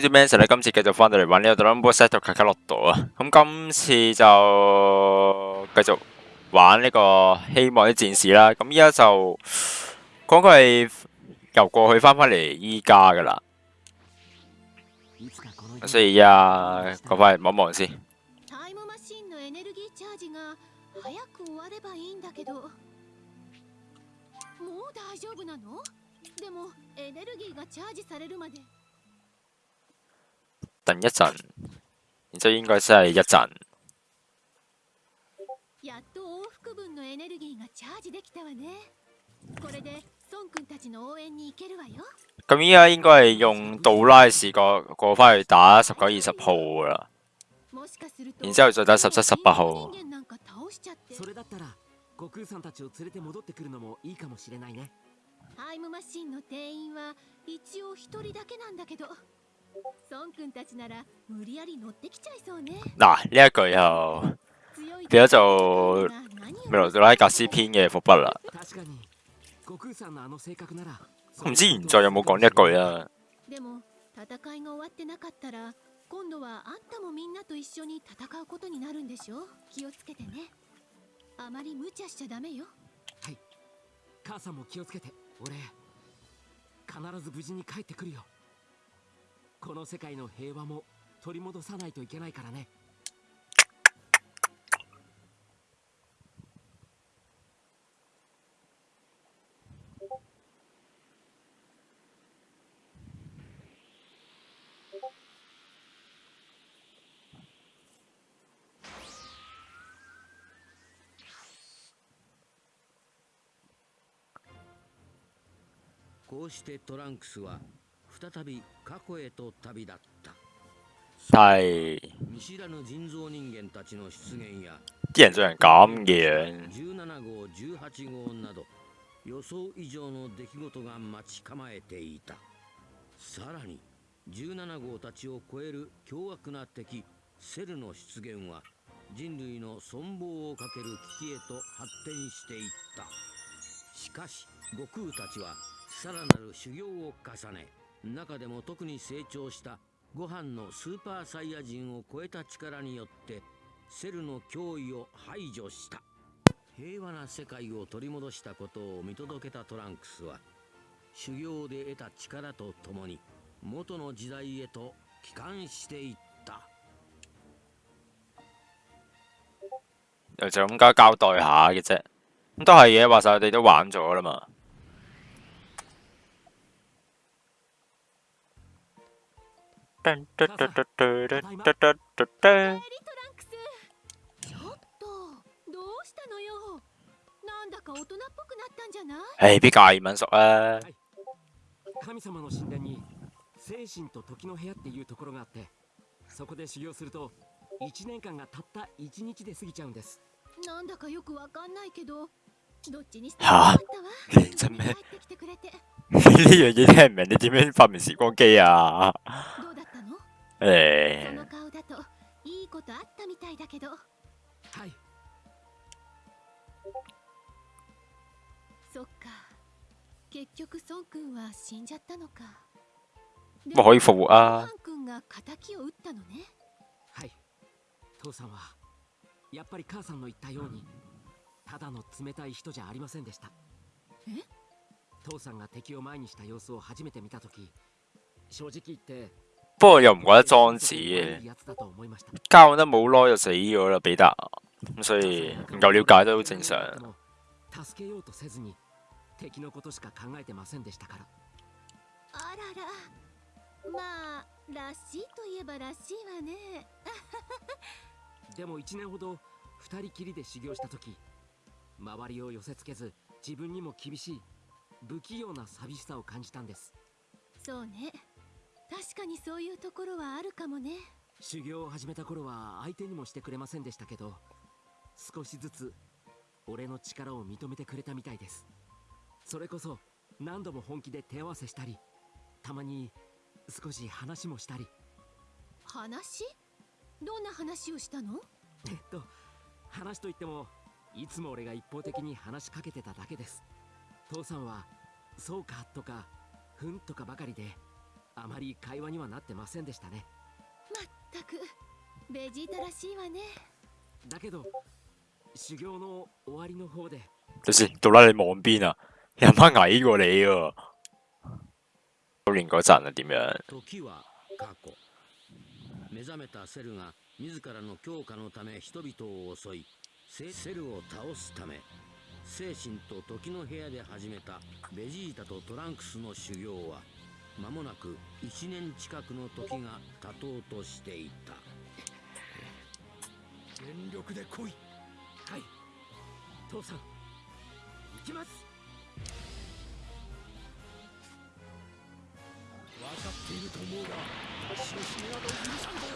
於 Manson 咧，今次繼續翻到嚟玩呢個 Rumble Set 卡卡洛度啊！咁今次就繼續玩呢個希望啲戰士啦。咁依家就講佢系由過去翻返嚟依家噶啦。所以依家講翻嚟望望先。等一陣，然之後應該真係一陣。やっと往復分のエネルギーがチャージできたわね。これで孫君たちの応援に行けるわよ。咁依家應該係用杜拉士過過翻去打十九二十號啦，然之後再打十七十八號。それだったら悟空さんたちを連れて戻ってくるのもいいかもしれないね。タイムマシンの定員は一応一人だけなんだけど。孫君たちなら無理やり乗ってきちゃいそうね。嗱，呢一句又變咗做未來杜拉格斯篇嘅伏筆啦。唔知原作有冇講呢一句啊？でも戦いが終わってなかったら今度はあんたもみんなと一緒に戦うことになるんでしょ？気をつけてね。あまり無茶しちゃダメよ。はい。母さんも気をつけて。俺必ず無事に帰ってくるよ。この世界の平和も取り戻さないといけないからね。こうしてトランクスは再び過去へと旅立った。係見知らぬ人造人間たちの出現や啲人做人咁嘅17号18号など予想以上の出来事が待ち構えていた。さらに17号たちを超える凶悪な敵セルの出現は人類の存亡をかける危機へと発展していった。しかし悟空たちはさらなる修行を重ね中でも特に成長したご飯のスーパーサイヤ人を超えた力によってセルの脅威を排除した。平和な世界を取り戻したことを見届けたトランクスは修行で得た力とともに元の時代へと帰還していった。又就咁加交代下嘅啫，咁都係嘅，話晒我哋都玩咗啦嘛。ちょっとどうしたのよ。なんだか大人っぽくなったんじゃない？誒，比較易民熟啊。神様の神殿に精神と時の部屋っていうところがあってそこで修行すると1年間がたった1日で過ぎちゃうんです。なんだかよくわかんないけどどっちにしてもよかったわ認真咩？呢樣嘢聽唔明，你點樣發明時光機啊？ええー、そっか結局孫君は死んじゃったのかもう可以復活啊君が敵を撃ったのねはい父さんはやっぱり母さんの言ったようにただの冷たい人じゃありませんでしたえ？父さんが敵を前にした様子を初めて見た時正直言って不過又唔覺得裝子嘅，交得冇耐就死咗啦，彼得，咁所以唔夠了解都好正常。助けようとせずに敵のことしか考えてませんでしたから。あらら、まあらしいといえばらしいわね。でも1年ほど2人きりで修行した時、周りを寄せつけず自分にも厳しい不器用な寂しさを感じたんです。そうね。確かにそういうところはあるかもね。修行を始めた頃は相手にもしてくれませんでしたけど少しずつ俺の力を認めてくれたみたいです。それこそ何度も本気で手合わせしたりたまに少し話もしたり。話？どんな話をしたの？えっと話といってもいつも俺が一方的に話しかけてただけです父さんは「そうか」とか「ふん」とかばかりであまり会話にはなってませんでしたねまったくベジータらしいわねだけど修行の終わりの方で等先，到啦你望邊啊？有乜矮過你啊？修練嗰陣啊點樣？時は過去目覚めたセルが自らの強化のため人々を襲いセルを倒すため精神と時の部屋で始めたベジータとトランクスの修行は間もなく1年近くの時が経とうとしていた。全力で来い。はい。父さん行きます。分かっていると思うが私の死など許さんぞ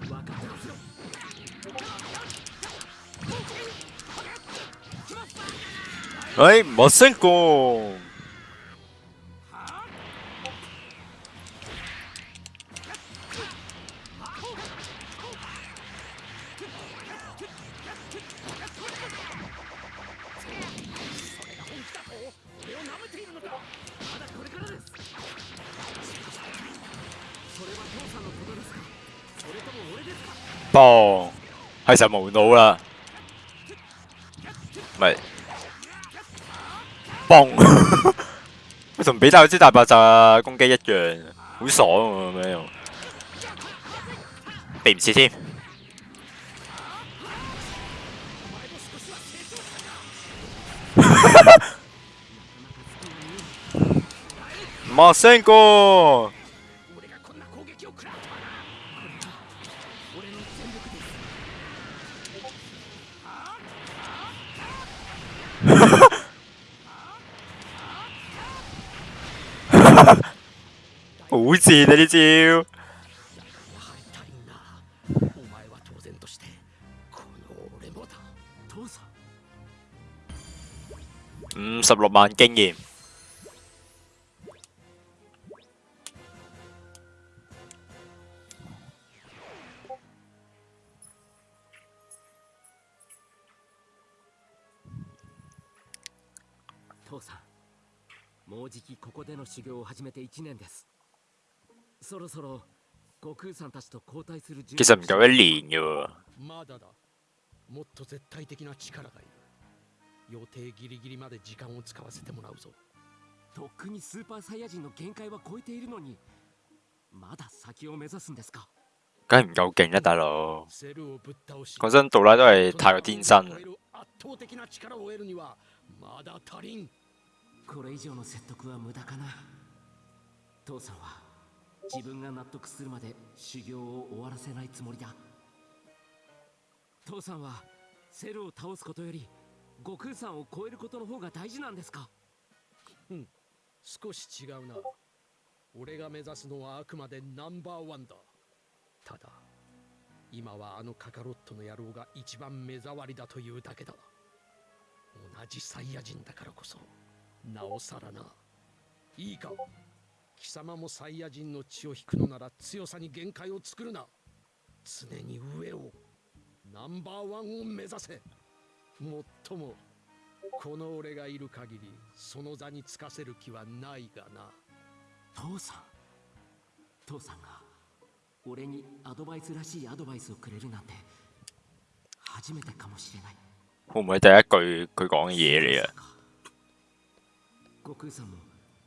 分かってますよ哎，冇成功。爆，係實無腦啦，咪嘣，同比達之大爆炸攻擊一樣，好爽喎咁樣，避唔切添。馬聲哥。好賤啊！呢招。五十六萬經驗。父さんもうじきここでの修行を始めて1年です。そろそろ悟空さんたちと交代する其實唔夠一年嘅まだだ。もっと絶対的な力がいる。予定ギリギリまで時間を使わせてもらうぞ。とっくにスーパーサイヤ人の限界は超えているのにまだ先を目指すんですか？梗係唔夠勁啦，大佬。講真，杜拉都係太過天真。これ以上の説得は無駄かな。父さんは自分が納得するまで修行を終わらせないつもりだ。父さんはセルを倒すことより悟空さんを超えることの方が大事なんですか？うん。少し違うな。俺が目指すのはあくまでナンバーワンだ。ただ今はあのカカロットの野郎が一番目障りだというだけだ。同じサイヤ人だからこそ。なおさらな。いいか。貴様もサイヤ人の血を引くのなら強さに限界を作るな。常に上をナンバーワンを目指せ。もっともこの俺がいる限りその座につかせる気はないがな。父さん。父さんが俺にアドバイスらしいアドバイスをくれるなんて初めてかもしれない。會唔會第一句佢講嘅嘢嚟啊？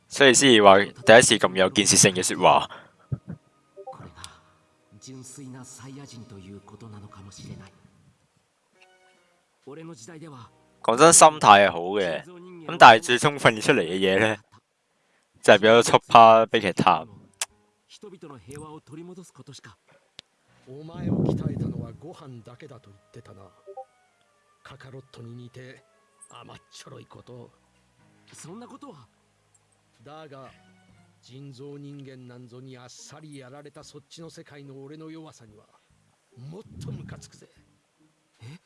所以先至話第一次咁有建設性嘅説話。純粋なサイヤ人ということなのかもしれない。俺の時代では講真，心態係好嘅，咁但係最終訓練出嚟嘅嘢咧，就係變咗速趴悲劇探。そんなことは。だが人造人間なんぞにあっさりやられたそっちの世界の俺の弱さにはもっとムカつくぜ。え？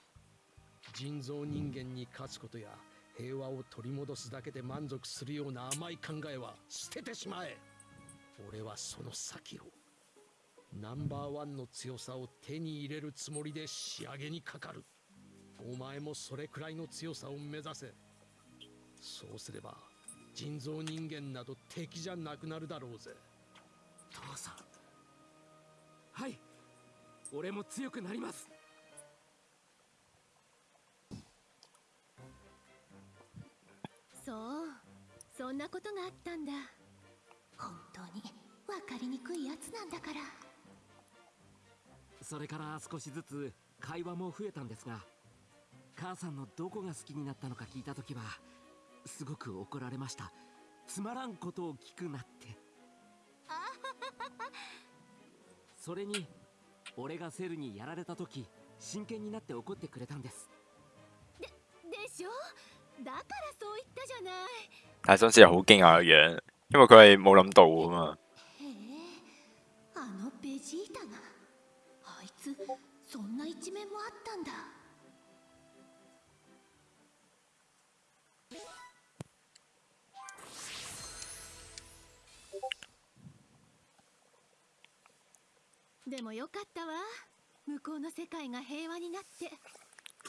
人造人間に勝つことや平和を取り戻すだけで満足するような甘い考えは捨ててしまえ。俺はその先を。ナンバーワンの強さを手に入れるつもりで仕上げにかかる。お前もそれくらいの強さを目指せそうすれば人造人間など敵じゃなくなるだろうぜ。父さん。はい。俺も強くなります。そう。そんなことがあったんだ。本当に分かりにくいやつなんだから。それから少しずつ会話も増えたんですが母さんのどこが好きになったのか聞いた時はすごく怒られました。つまらんことを聞くなって。それに俺がセルにやられた時真剣になって怒ってくれたんです。でしょ？だからそう言ったじゃない。但係真係好驚訝嘅樣，因為佢係冇諗到啊嘛。へえあのベジータが。あいつそんな一面もあったんだでもよかったわ向こうの世界が平和になって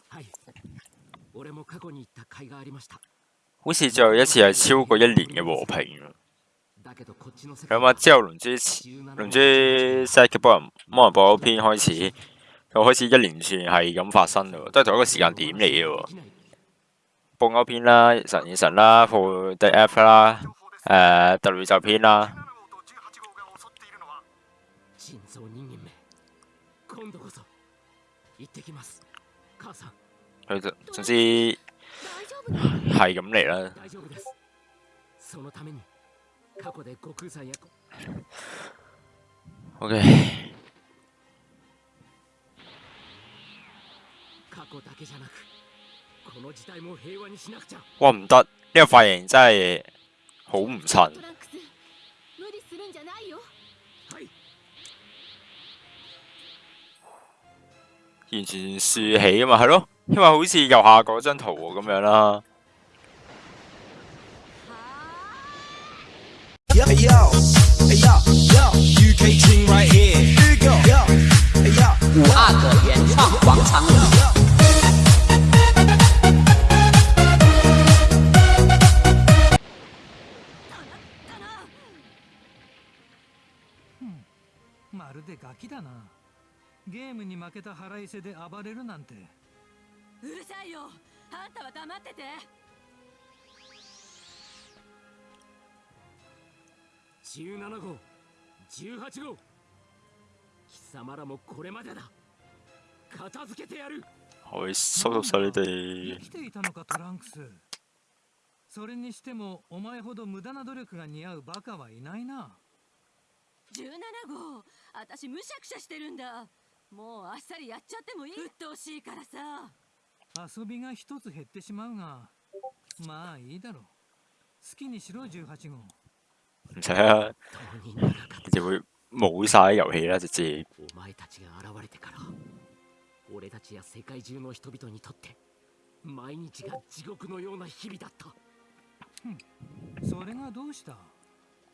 はい俺も過去に行った甲斐がありました好似最後一次係超過一年嘅和平啊。だけどこっちの世咁界啊之後龍珠龍珠 s 嘅幫人幫人播嗰篇開始，又開始一連串係咁發生咯，都係同一個時間點嚟嘅喎。報歐篇啦、神與神啦、破 The F 啦、誒、特宇宙篇啦， 代も平和にしなくちゃ哇唔得，呢、個髮型真係好唔襯。ト。ランクス無理するんじゃないよはい完全豎起啊嘛，係咯，因為好似右下嗰張圖喎咁樣啦。 Yo, hey, yo, hey, yo, yo, UK team right here. Here you go. Yo, hey, yo. 五阿哥原创广场舞。まるでガキだなゲームに負けた腹いせで暴れるなんて うるさいよ。あんたは黙ってて。17号。18号。貴様らもこれまでだ。片付けてやる。おい、そろそろ生できていたのかトランクス。それにしてもお前ほど無駄な努力が似合うバカはいないな。17号。私むしゃくしゃしてるんだ。もうあっさりやっちゃってもいい。鬱陶しいからさ遊びが一つ減ってしまうがまあいいだろう。好きにしろ18号。唔使啦，当人ならか就會冇晒遊戲啦，直接。お前たちが現れてから俺たちや世界中の人々にとって毎日が地獄のような日々だった。それがどうした？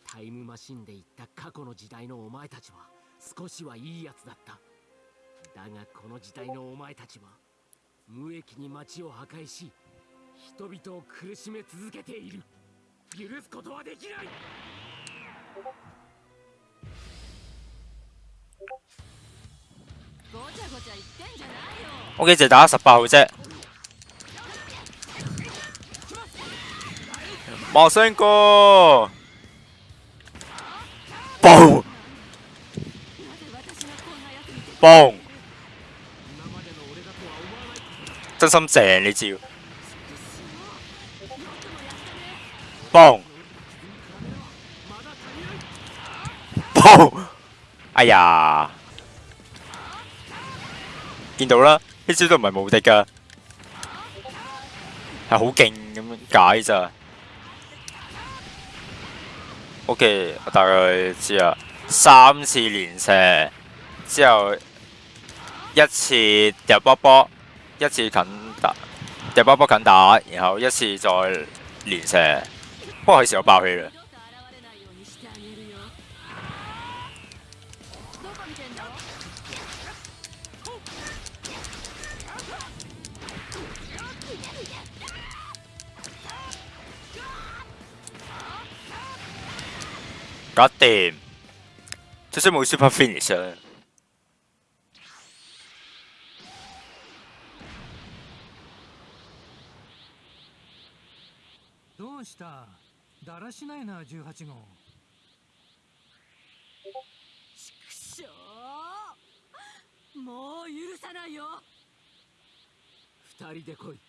タイムマシンで行った過去の時代のお前たちは少しはいいやつだった。だがこの時代のお前たちは無益に街を破壊し人々を苦しめ続けている。許すことはできない！ごちゃごちゃ言ってんじゃないよ。O.K. 就打十八號啫。馬上過，嘣なぜ私がこんなやつに手嘣，真心正你招，よくもやったね嘣まだ足りない嘣，哎呀，見到啦，呢招都唔係無敵噶，係好勁咁樣解咋。O.K. 我大概知啦，三次連射之後一次掉波波， 一次近打，掉波波近打，然后一次再连射，不過佢時候爆气啦。搞掂，即使冇 super finish 啊！した。だらしないな18号。しょうもう許さないよ。二人で来い。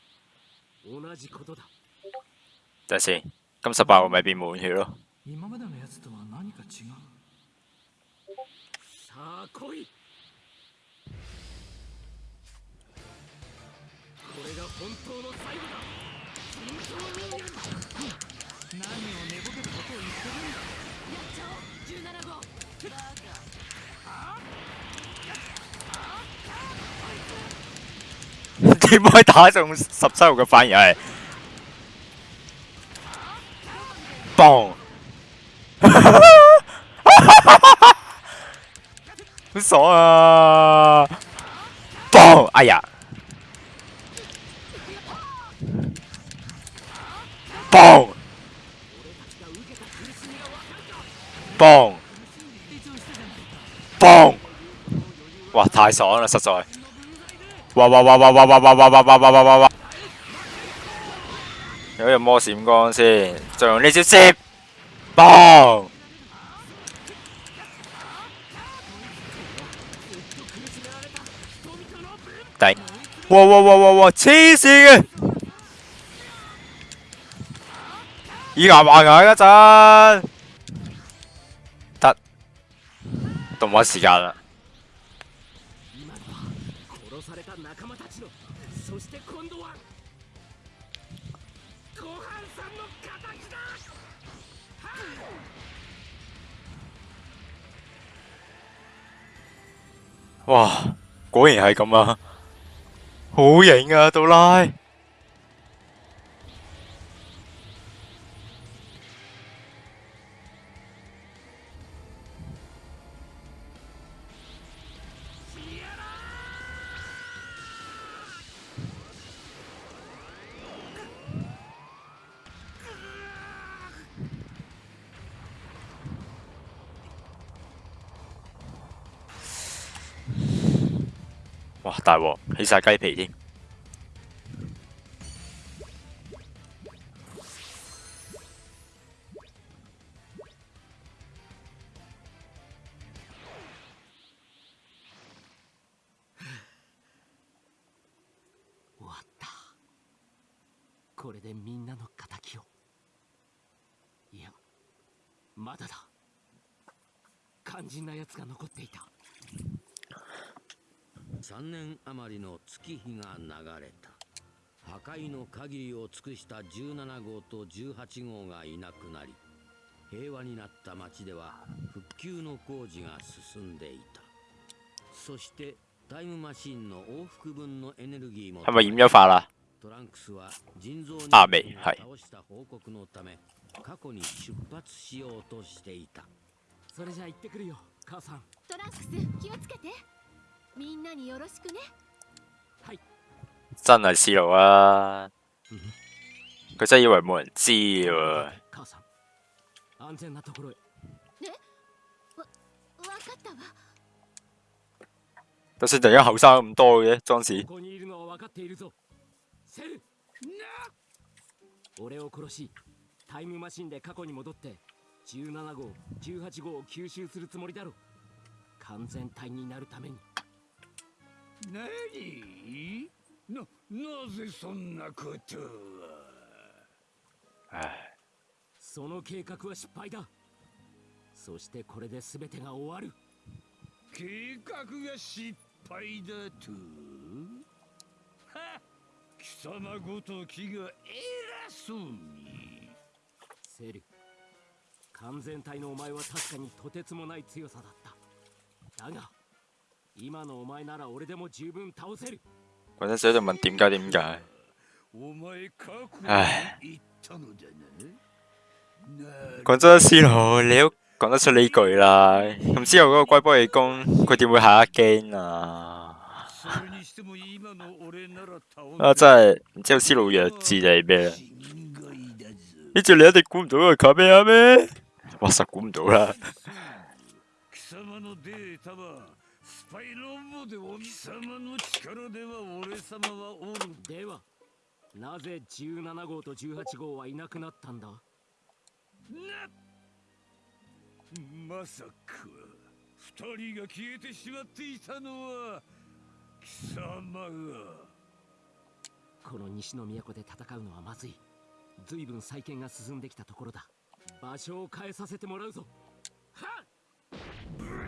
同じことだ。等下先，咁十八號咪變滿血咯。今までのやつとは何か違う。さあ来い。これが本当の最後だ點可以打中十七號嘅反而係嘣，好爽啊！太爽啦，實在。哇哇哇哇哇哇哇哇哇哇哇哇哇哇！有用魔閃光先，就用呢招接，嘣！頂！哇哇哇哇哇！黐線嘅！以牙還牙一陣，得動畫時間啦。哇！果然系咁啊，好型啊，杜拉！大鑊，起晒雞皮添。終わったこれでみんなの敵をいやまだだ肝心な奴が残っていた3年余りの月日が流れた。破壊の限りを尽くした17号と18号がいなくなり平和になった町では復旧の工事が進んでいた。そしてタイムマシンの往復分のエネルギーも係咪染咗髮啦？トランクスは人造人あ間をメイはい。倒した報告のため過去に出発しようとしていた。それじゃ行ってくるよ母さん。トランクス気をつけてみんなによろしくね。はい。真係思路啊！佢真係以為冇人知喎。母さん安全なところへ。わかったわ。就算突然間後生咁多嘅ここにいるのは分かっているぞ。セル！俺を殺しタイムマシンで過去に戻って17号18号を吸収するつもりだろ完全体になるために何？な、なぜそんなことを？唉，その計画は失敗だ。そしてこれで全てが終わる。計画が失敗だと？は貴様ごときが偉そうに。セル完全体のお前は確かにとてつもない強さだった。だが今のお前なら俺でも十分倒せる嗰陣時喺度問點解點解？お前過去唉に言ったのだなな講真，思路你都講得出呢句啦。咁之後嗰個龜波氣功，佢點會下一驚啊？それにしても今の俺なら倒啊，真係唔知道思路弱智定係咩？心外だぞ呢招你一定估唔到係卡咩啊咩？哇！實估唔到啦。 パイロボでお貴様の力では俺様はおる。ではなぜ17号と18号はいなくなったんだ？なまさか二人が消えてしまっていたのは貴様が。この西の都で戦うのはまずい。随分再建が進んできたところだ。場所を変えさせてもらうぞ。はっ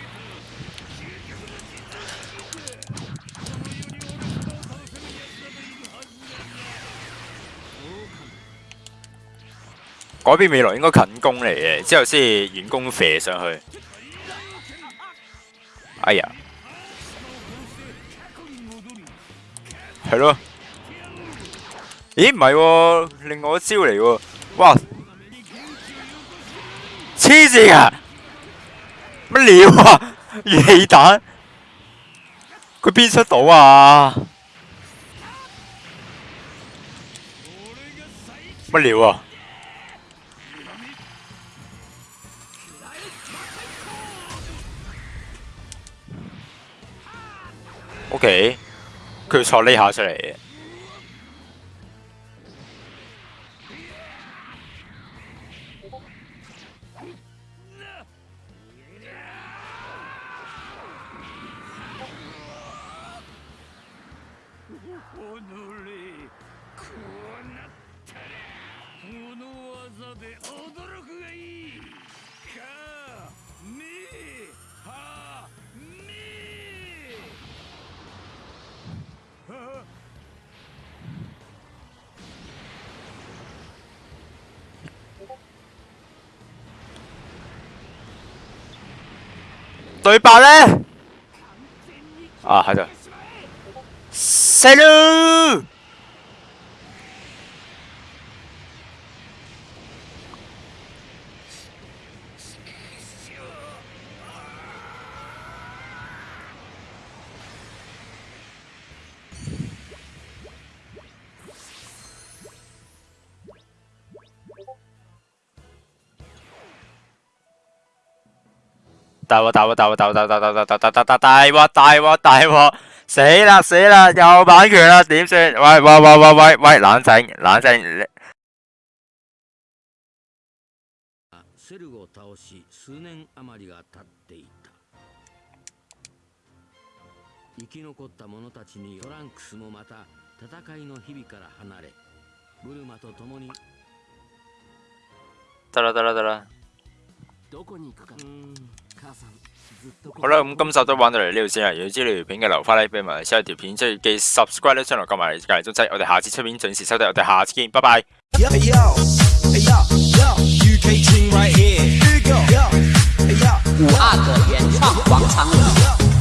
改變未來應該近攻嚟嘅，之後先远攻射上去。哎呀，係咯。咦，唔係喎，另外一招嚟喎。哇！黐線啊！乜料啊？元氣彈，佢邊出到啊？乜料啊？O.K. 佢坐呢下出嚟對白呢？啊，喺度。死咯！大鑊大鑊大鑊大鑊大鑊大鑊大鑊大鑊大鑊大鑊大鑊大鑊！死啦死啦，有版權啦，點算？喂喂喂喂喂喂，冷靜冷靜。セルを倒し数年余りが経っていた生き残った者たちにトランクスもまた戦いの日々から離れブルマと共に得啦得啦得啦。どこに行くかうん好啦，咁今集都玩到嚟呢度先啦。如果知呢條片嘅留翻 like 俾埋，下一條片即係記 subscribe 呢 channel，撳埋隔離鐘仔。我哋下次出片準時收睇，我哋下次見，拜拜。 Yo, yo, hey, yo, yo, UK team right here. Here we go. Yo, hey, yo. 五阿哥原创广场舞。